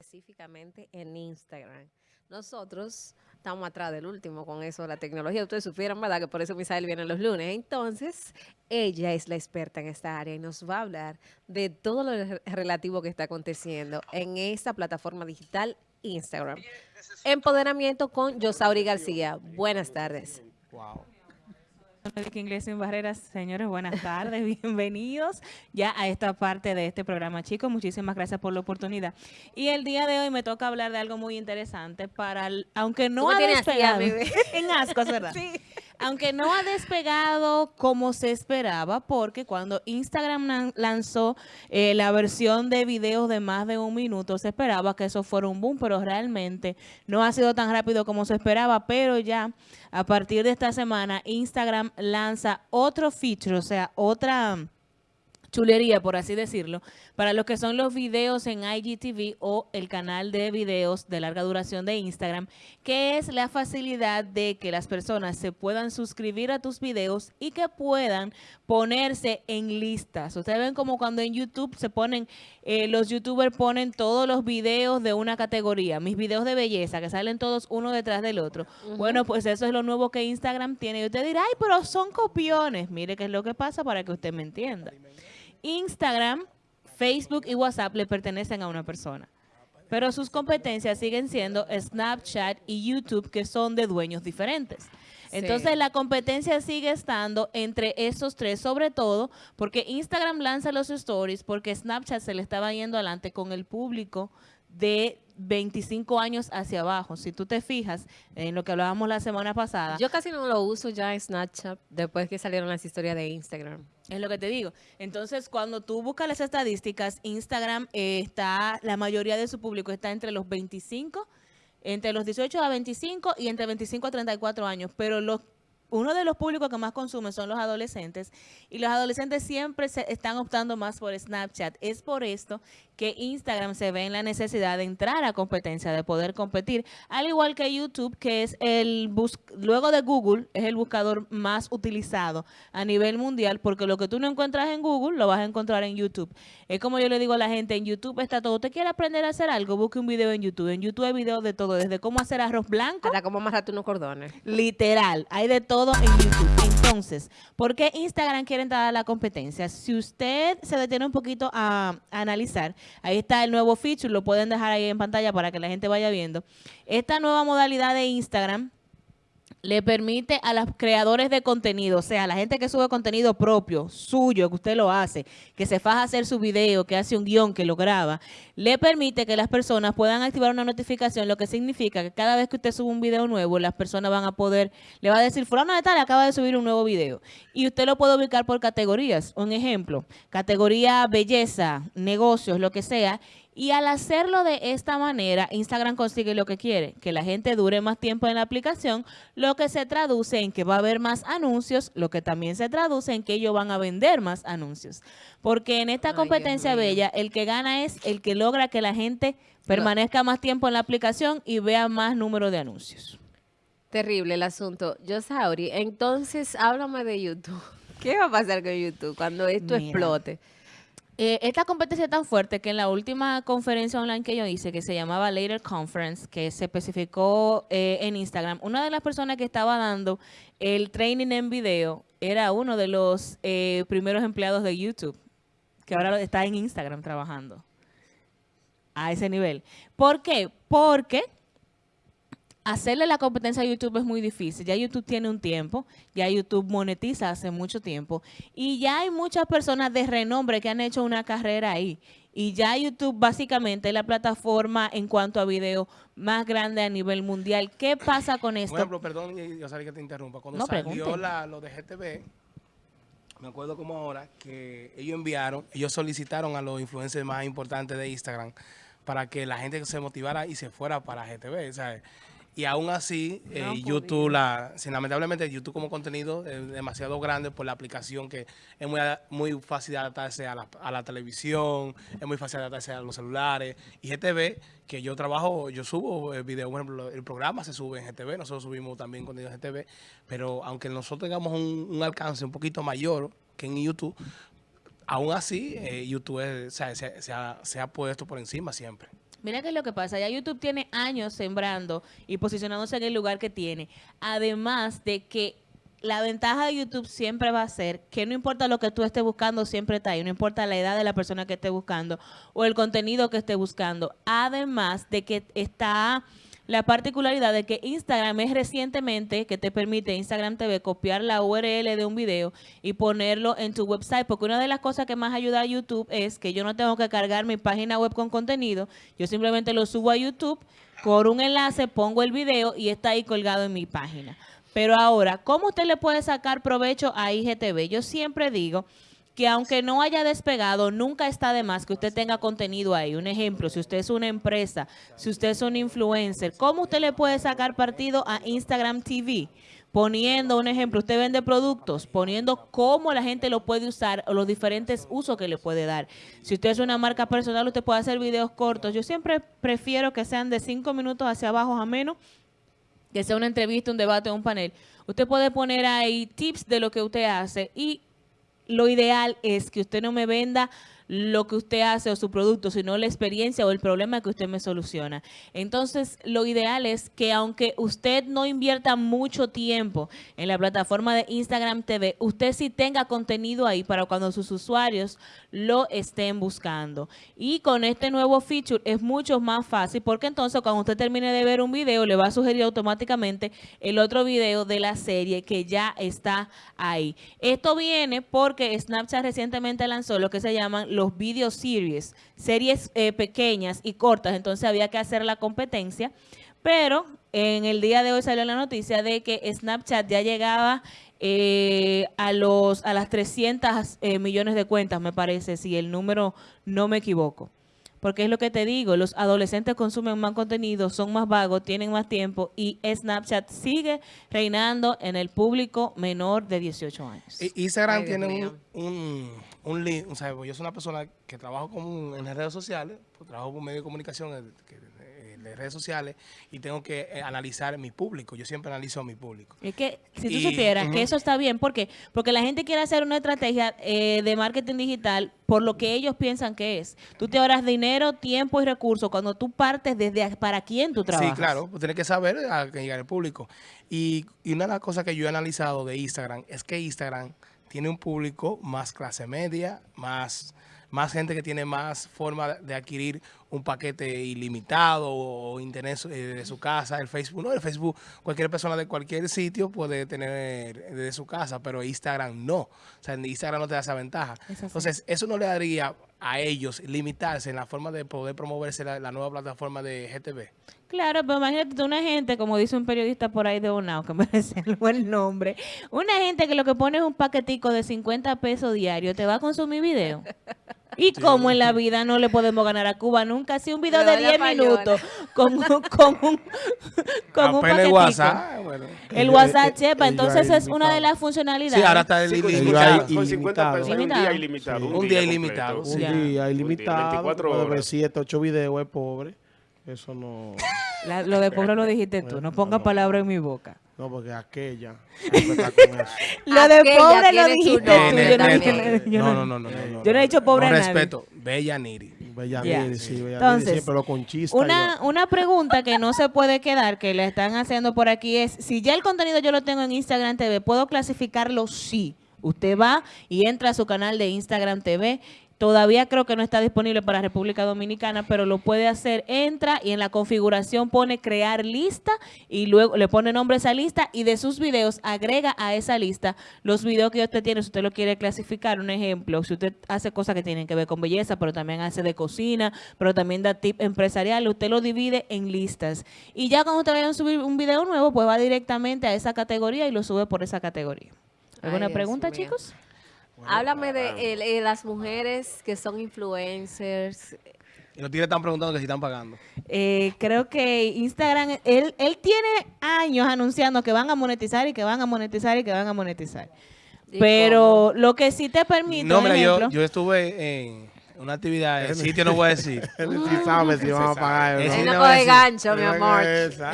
específicamente en Instagram. Nosotros estamos atrás del último con eso de la tecnología. Ustedes supieron, ¿verdad? Que por eso Misael viene los lunes. Entonces, ella es la experta en esta área y nos va a hablar de todo lo re- relativo que está aconteciendo en esta plataforma digital Instagram. Empoderamiento con Yosauri García. Buenas tardes. Wow. Médica Inglés sin Barreras, señores, buenas tardes, bienvenidos ya a esta parte de este programa, chicos, muchísimas gracias por la oportunidad. Y el día de hoy me toca hablar de algo muy interesante para, el- aunque no ha así, despegado, en asco, ¿verdad? Aunque no ha despegado como se esperaba, porque cuando Instagram lan- lanzó eh, la versión de videos de más de un minuto, se esperaba que eso fuera un boom, pero realmente no ha sido tan rápido como se esperaba, pero ya a partir de esta semana Instagram lanza otro feature, o sea, otra chulería, por así decirlo, para los que son los videos en IGTV o el canal de videos de larga duración de Instagram, que es la facilidad de que las personas se puedan suscribir a tus videos y que puedan ponerse en listas. Ustedes ven como cuando en YouTube se ponen, eh, los youtubers ponen todos los videos de una categoría, mis videos de belleza, que salen todos uno detrás del otro. Bueno, pues eso es lo nuevo que Instagram tiene. Y usted dirá, ay, pero son copiones. Mire qué es lo que pasa para que usted me entienda. Instagram, Facebook y WhatsApp le pertenecen a una persona. Pero sus competencias siguen siendo Snapchat y YouTube, que son de dueños diferentes. Entonces Sí. la competencia sigue estando entre esos tres, sobre todo porque Instagram lanza los stories, porque Snapchat se le estaba yendo adelante con el público de 25 años hacia abajo. Si tú te fijas en lo que hablábamos la semana pasada, Yo casi no lo uso ya en Snapchat después que salieron las historias de Instagram. Es lo que te digo. Entonces, cuando tú buscas las estadísticas, Instagram eh, está, la mayoría de su público está entre los 25, entre los 18 a 25 y entre 25 a 34 años. Pero los uno de los públicos que más consumen son los adolescentes y los adolescentes siempre se están optando más por Snapchat. Es por esto que Instagram se ve en la necesidad de entrar a competencia, de poder competir, al igual que YouTube, que es el bus luego de Google, es el buscador más utilizado a nivel mundial, porque lo que tú no encuentras en Google lo vas a encontrar en YouTube. Es como yo le digo a la gente, en YouTube está todo. ¿Usted quiere aprender a hacer algo? Busque un video en YouTube. En YouTube hay videos de todo, desde cómo hacer arroz blanco Hasta cómo amarrarte unos cordones. Literal, hay de todo en YouTube. Entonces, ¿por qué Instagram quiere entrar a la competencia? Si usted se detiene un poquito a, a analizar, ahí está el nuevo feature, lo pueden dejar ahí en pantalla para que la gente vaya viendo. Esta nueva modalidad de Instagram le permite a los creadores de contenido, o sea, a la gente que sube contenido propio, suyo, que usted lo hace, que se faja hacer su video, que hace un guion, que lo graba, le permite que las personas puedan activar una notificación, lo que significa que cada vez que usted sube un video nuevo, las personas van a poder, le va a decir, fulano de tal acaba de subir un nuevo video. Y usted lo puede ubicar por categorías. Un ejemplo, categoría belleza, negocios, lo que sea, y al hacerlo de esta manera, Instagram consigue lo que quiere, que la gente dure más tiempo en la aplicación, lo que se traduce en que va a haber más anuncios, lo que también se traduce en que ellos van a vender más anuncios. Porque en esta competencia bella, el que gana es el que logra que la gente permanezca más tiempo en la aplicación y vea más número de anuncios. Terrible el asunto. Yo, Sauri, entonces háblame de YouTube. ¿Qué va a pasar con YouTube cuando esto Mira. explote? Eh, esta competencia es tan fuerte que en la última conferencia online que yo hice, que se llamaba Later Conference, que se especificó eh, en Instagram, una de las personas que estaba dando el training en video era uno de los eh, primeros empleados de YouTube, que ahora está en Instagram trabajando a ese nivel. ¿Por qué? Porque hacerle la competencia a YouTube es muy difícil. Ya YouTube tiene un tiempo, ya YouTube monetiza hace mucho tiempo y ya hay muchas personas de renombre que han hecho una carrera ahí. Y ya YouTube básicamente es la plataforma en cuanto a video más grande a nivel mundial. ¿Qué pasa con Por esto? ejemplo, perdón, yo sabía que te interrumpa. Cuando No, salió la, lo de GTV, me acuerdo como ahora que ellos enviaron, ellos solicitaron a los influencers más importantes de Instagram para que la gente se motivara y se fuera para GTV, ¿sabes? Y aún así, eh, No YouTube, la, lamentablemente YouTube como contenido es demasiado grande por la aplicación que es muy, muy fácil de adaptarse a la, a la televisión, es muy fácil de adaptarse a los celulares. Y GTV, que yo trabajo, yo subo eh, videos, por ejemplo, el programa se sube en GTV, nosotros subimos también contenido en GTV, pero aunque nosotros tengamos un, un alcance un poquito mayor que en YouTube, aún así eh, YouTube es- o sea, se, se ha, se ha puesto por encima siempre. Mira qué es lo que pasa, ya YouTube tiene años sembrando y posicionándose en el lugar que tiene. Además de que la ventaja de YouTube siempre va a ser que no importa lo que tú estés buscando, siempre está ahí. No importa la edad de la persona que esté buscando o el contenido que esté buscando. Además de que está la particularidad de que Instagram es recientemente que te permite Instagram TV copiar la URL de un video y ponerlo en tu website, porque una de las cosas que más ayuda a YouTube es que yo no tengo que cargar mi página web con contenido, yo simplemente lo subo a YouTube por un enlace, pongo el video y está ahí colgado en mi página. Pero ahora, ¿cómo usted le puede sacar provecho a IGTV? Yo siempre digo que aunque no haya despegado, nunca está de más que usted tenga contenido ahí. Un ejemplo, si usted es una empresa, si usted es un influencer, ¿cómo usted le puede sacar partido a Instagram TV? Poniendo un ejemplo, usted vende productos, poniendo cómo la gente lo puede usar o los diferentes usos que le puede dar. Si usted es una marca personal, usted puede hacer videos cortos. Yo siempre prefiero que sean de cinco minutos hacia abajo a menos que sea una entrevista, un debate un panel, usted puede poner ahí tips de lo que usted hace y lo ideal es que usted no me venda lo que usted hace o su producto, sino la experiencia o el problema que usted me soluciona. Entonces, lo ideal es que aunque usted no invierta mucho tiempo en la plataforma de Instagram TV, usted sí tenga contenido ahí para cuando sus usuarios lo estén buscando. Y con este nuevo feature es mucho más fácil porque entonces cuando usted termine de ver un video, le va a sugerir automáticamente el otro video de la serie que ya está ahí. Esto viene porque Snapchat recientemente lanzó lo que se llaman los video series, series eh, pequeñas y cortas, entonces había que hacer la competencia, pero en el día de hoy salió la noticia de que Snapchat ya llegaba eh, a los a las 300 eh, millones de cuentas, me parece, si el número no me equivoco. Porque es lo que te digo, los adolescentes consumen más contenido, son más vagos, tienen más tiempo y Snapchat sigue reinando en el público menor de 18 años. Instagram Ay, tiene un, un, un link, o sea, yo soy una persona que trabajo como en las redes sociales, pues trabajo por medio de comunicación que- de redes sociales y tengo que eh, analizar mi público. Yo siempre analizo a mi público. Es que si tú Y- supieras que eso está bien, ¿por qué? Porque la gente quiere hacer una estrategia eh, de marketing digital por lo que ellos piensan que es. Tú te ahorras dinero, tiempo y recursos cuando tú partes desde para quién tú trabajas. Sí, claro, pues tienes que saber a qué llegar el público. Y, y una de las cosas que yo he analizado de Instagram es que Instagram tiene un público más clase media, más, más gente que tiene más forma de adquirir un paquete ilimitado o internet eh, de su casa. El Facebook, no, el Facebook, cualquier persona de cualquier sitio puede tener desde su casa, pero Instagram no. O sea, en Instagram no te da esa ventaja. Es. Entonces, eso no le daría a ellos limitarse en la forma de poder promoverse la, la nueva plataforma de GTV. Claro, pero imagínate una gente, como dice un periodista por ahí de Onao, que merece el buen nombre, una gente que lo que pone es un paquetico de 50 pesos diario, ¿te va a consumir video? Y como en la vida no le podemos ganar a Cuba nunca, si un video de la 10 payola. minutos con, un- con un, con un paquetico. WhatsApp, bueno. El WhatsApp, eh, chepa, entonces es una de las funcionalidades. Sí, ahora está el Sí, con ilimitado. 50 Ilimitado. son 50 pesos un Ilimitado. día ilimitado. Sí. Un, Un día, día ilimitado. Un día Un ilimitado, 24 puede ver horas. 7, 8 videos, es pobre. Eso no... La- lo de pobre lo dijiste tú, no pongas palabras en mi boca. No, porque aquella. Lo de pobre lo dijiste tú. no, No, no- no, no, no, no, no. yo no he dicho pobre nadie. respeto, Bella Niri. Bella. Niri, sí, Bella Entonces, Niri siempre lo conchista. Una, una pregunta que no se puede quedar, que le están haciendo por aquí es, si ya el contenido yo lo tengo en Instagram TV, ¿puedo clasificarlo? Sí. Usted va y entra a su canal de Instagram TV. Todavía creo que no está disponible para República Dominicana, pero lo puede hacer. Entra y en la configuración pone crear lista y luego le pone nombre a esa lista y de sus videos agrega a esa lista los videos que usted tiene. Si usted lo quiere clasificar, un ejemplo, si usted hace cosas que tienen que ver con belleza, pero también hace de cocina, pero también da tip empresarial, usted lo divide en listas. Y ya cuando usted vaya a subir un video nuevo, pues va directamente a esa categoría y lo sube por esa categoría. ¿Alguna Ay, pregunta, mío. Háblame de el- eh, las mujeres que son influencers. Y los tigres están preguntando que si están pagando. Eh, creo que Instagram, él, él tiene años anunciando que van a monetizar y que van a monetizar y que van a monetizar. ¿Y Pero lo que sí te permite, No, mira, yo, ejemplo, yo estuve en una actividad, el sitio no voy a decir. Él sí sabe si van a pagar. ¿no? Él no coge gancho, mi amor.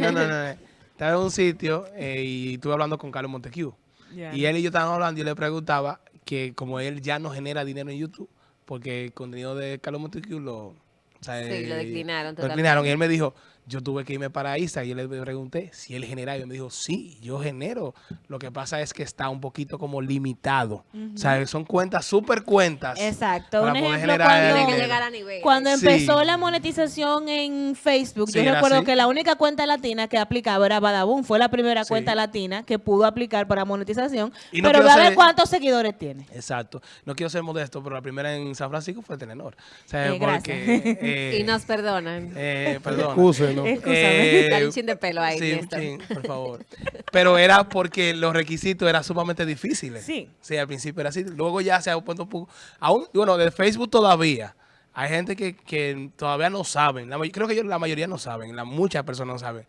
No, no, no. Estaba en un sitio eh, y estuve hablando con Carlos Montecu. Ya. Y él y yo estábamos hablando y yo le preguntaba que como él ya no genera dinero en YouTube, porque el contenido de Carlos Montecu lo... o sea, Sí, lo eh, declinaron lo declinaron. Y él me dijo, yo tuve que irme para Isa y yo le pregunté si él generaba. Y él me dijo, sí, yo genero. Lo que pasa es que está un poquito como limitado. O sea, son cuentas, súper cuentas. Exacto. para Un poder ejemplo, generar cuando, llegar a nivel. cuando Sí. empezó la monetización en Facebook, Sí, yo recuerdo así. que la única cuenta latina que aplicaba era Badabun. Fue la primera Sí. cuenta latina que pudo aplicar para monetización. Y no pero a ver ser- cuántos seguidores tiene. Exacto. No quiero ser modesto, pero la primera en San Francisco fue Telenor. O sea, Eh, porque... eh, Y nos perdonan. eh, perdón. Eh, Dale un chin de pelo ahí, sí, Néstor. sí, por favor. Pero era porque los requisitos eran sumamente difíciles. Sí. Sí, al principio era así. Luego ya se ha puesto un poco... Aún, bueno, de Facebook todavía. Hay gente que, que todavía no saben. La creo que yo, la mayoría no saben. La, muchas personas no saben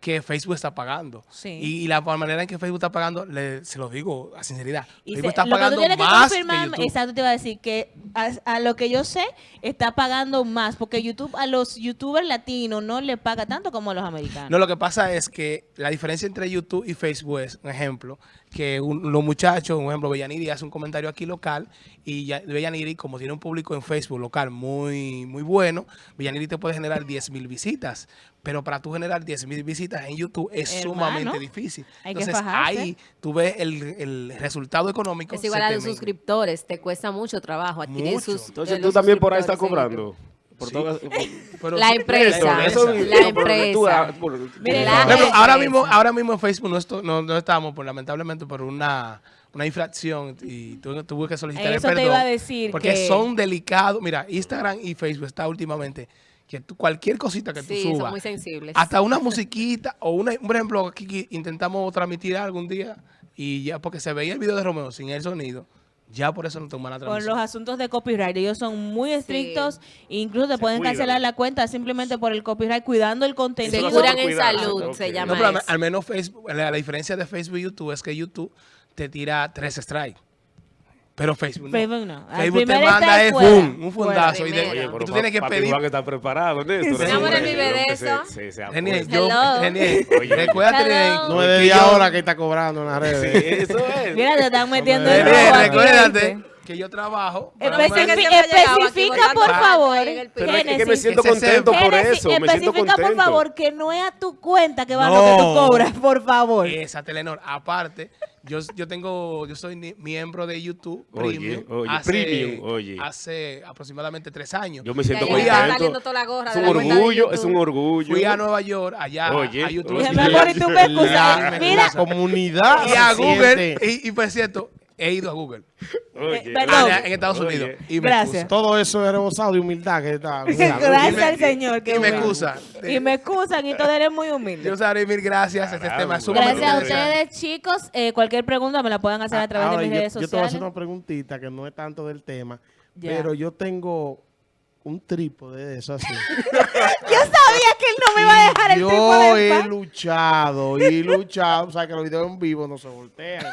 que Facebook está pagando. Sí. Y, y la manera en que Facebook está pagando, le- se lo digo a sinceridad. Y Facebook se- está lo que tú pagando que más que exacto, te iba a decir que a, a lo que yo sé, está pagando más, porque YouTube a los youtubers latinos no le paga tanto como a los americanos. No, lo que pasa es que la diferencia entre YouTube y Facebook es, un ejemplo, que un- los muchachos, un ejemplo, Bellaniri hace un comentario aquí local y ya, Bellaniri, como tiene un público en Facebook local muy, muy bueno, Bellaniri te puede generar 10 mil visitas. Pero para tú generar 10 mil visitas en YouTube es Hermano, sumamente difícil. hay que Entonces fajarse. ahí tú ves el, el resultado económico. Es igual a te los suscriptores, te cuesta mucho trabajo adquirir Mucho. sus Entonces eh, tú también por ahí estás cobrando. Por Sí. todas- Pero La empresa, Eso- la eso- que empresa. ah, La ahora mismo, ahora mismo en Facebook no, esto- no, no estamos, por, lamentablemente, por una, una infracción y tuve, tuve que solicitar Eso el te perdón. iba a decir Porque que- son delicados. Mira, Instagram y Facebook está últimamente que tú, cualquier cosita que tú Sí, son subas, muy sensibles. hasta una musiquita o una, por ejemplo, aquí que intentamos transmitir algún día y ya porque se veía el video de Romeo sin el sonido, ya por eso no toman la Con transmisión. los asuntos de copyright, ellos son muy estrictos, e incluso te pueden cuidan. cancelar la cuenta simplemente por el copyright, cuidando el Se contenido. Eso curan por en salud, se llama No, pero al, eso. al menos Facebook, la, la diferencia de Facebook y YouTube es que YouTube te tira tres strikes. Pero Facebook no. Facebook no. Facebook te manda es boom, un fundazo. Y, de-. Oye, y pero tú tienes que pedir. Juan está preparado. Sí. Oye, él vive de que se- eso. se- se apuesta. yo. Renier, Oye. recuérdate No es de que 10 yo- horas que está cobrando en las redes. Sí, Eso es. Mira, te están metiendo en recuérdate. Que yo trabajo. especifica, por favor, Pero es que me siento contento por eso. Especifica, por favor, que no es a tu cuenta que va lo que tú cobras, por favor. Esa Telenor. Aparte, yo, yo tengo, yo soy miembro de YouTube Premium. oye, hace, Premium, oye. Hace aproximadamente tres años. Yo me siento contento. saliendo toda la gorra Es un orgullo, es YouTube. un orgullo. Fui a Nueva York, allá Oye, a YouTube. oye. Y tú me excusas. Mira, La comunidad. y a Google, y, y por cierto, he ido a Google. Oye, Eh, en Estados Oye. Unidos. Y me Gracias. excusa. Todo eso es rebosado de humildad que está. Gracias al Señor. y me bueno. excusa. Y me excusan y todo eres muy humilde. Yo sabré mil gracias. Este tema es Gracias a ustedes, chicos. Eh, cualquier pregunta me la pueden hacer a través Ahora, de mis yo, redes yo te voy a sociales. hacer una preguntita que no es tanto del tema, Ya. pero yo tengo un trípode de eso así. Yo sabía que él no me el yo tipo de he luchado y luchado, o sea que los videos en vivo no se voltean.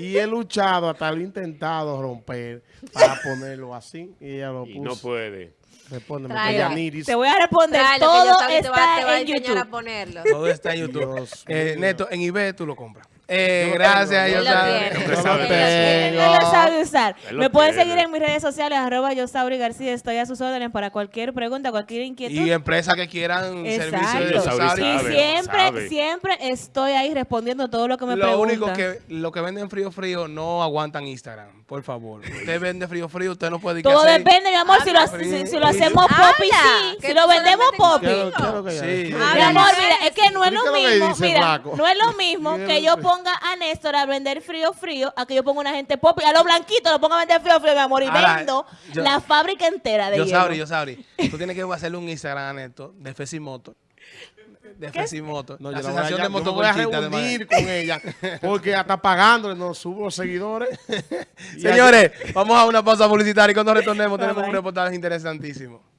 y he luchado hasta lo he intentado romper para ponerlo así y ella lo Y puso. no puede. Respóndeme. Yaniris. Te voy a responder. Tráelo, Todo también te va- está te va a en enseñar a YouTube. ponerlo. Todo está en YouTube. Dios Eh. Neto, en eBay tú lo compras. Eh, lo gracias, yo lo sabe. lo no lo sabe usar. Lo Me pueden seguir en mis redes sociales, arroba yo Sauri García. Estoy a sus órdenes para cualquier pregunta, cualquier inquietud. Y empresas que quieran Exacto. servicios de. Y siempre, sabe. siempre estoy ahí respondiendo todo lo que me Lo preguntan. único que lo que venden frío frío no aguantan Instagram, por favor. Usted vende frío frío, usted no puede Todo depende, mi amor, si lo, si, si lo hacemos popi, sí. Si lo vendemos popi. ¿Qué es lo- lo? Mi amor, mira, es que no es ¿Qué lo lo mismo, mira, no es lo mismo ¿Qué que yo lo que- ponga a Néstor a vender frío frío, a que yo ponga una gente pop, a los blanquitos lo ponga a vender frío frío, mi amor, y Ahora, vendo yo- la fábrica entera de Yo hielo. sabrí, yo sabrí. Tú tienes que hacerle un Instagram a Neto de Fesimoto. De Fesimoto. No, la yo la voy a, sensación de yo voy a de reunir con ella porque hasta pagándole no subo los seguidores. Y Señores, vamos a una pausa publicitaria y cuando retornemos tenemos un reportaje interesantísimo.